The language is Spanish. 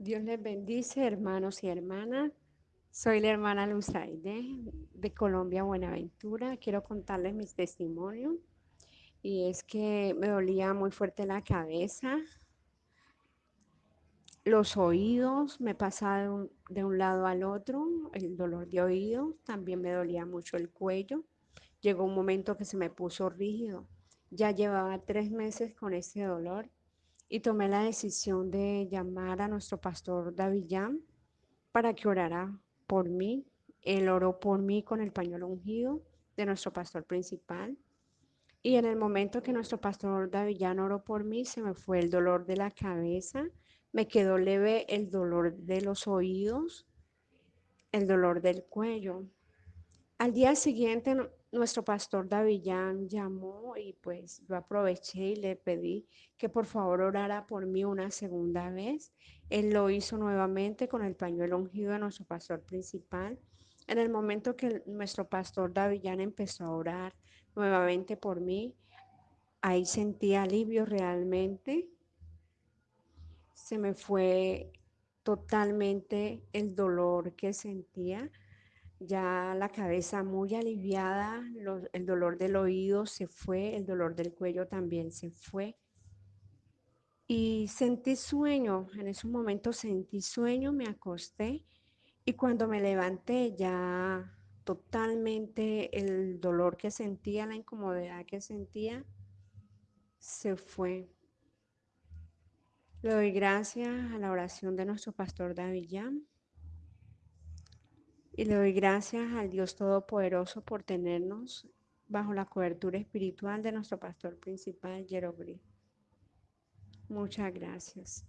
Dios les bendice, hermanos y hermanas. Soy la hermana Luzaide de Colombia, Buenaventura. Quiero contarles mis testimonios. Y es que me dolía muy fuerte la cabeza, los oídos, me pasaba de un, de un lado al otro, el dolor de oído, también me dolía mucho el cuello. Llegó un momento que se me puso rígido. Ya llevaba tres meses con ese dolor y tomé la decisión de llamar a nuestro pastor Davillán para que orara por mí. Él oró por mí con el pañuelo ungido de nuestro pastor principal. Y en el momento que nuestro pastor Davillán oró por mí, se me fue el dolor de la cabeza, me quedó leve el dolor de los oídos, el dolor del cuello. Al día siguiente, nuestro pastor Davillán llamó y pues yo aproveché y le pedí que por favor orara por mí una segunda vez. Él lo hizo nuevamente con el pañuelo ungido de nuestro pastor principal. En el momento que nuestro pastor Davillán empezó a orar nuevamente por mí, ahí sentí alivio realmente. Se me fue totalmente el dolor que sentía ya la cabeza muy aliviada, el dolor del oído se fue, el dolor del cuello también se fue. Y sentí sueño, en ese momento sentí sueño, me acosté y cuando me levanté ya totalmente el dolor que sentía, la incomodidad que sentía, se fue. Le doy gracias a la oración de nuestro pastor David y le doy gracias al Dios Todopoderoso por tenernos bajo la cobertura espiritual de nuestro pastor principal, Jerobri. Muchas gracias.